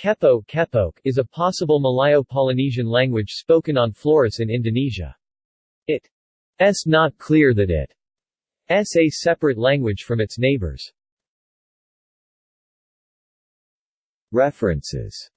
Kepo Kepok is a possible Malayo-Polynesian language spoken on Flores in Indonesia. It is not clear that it is a separate language from its neighbors. References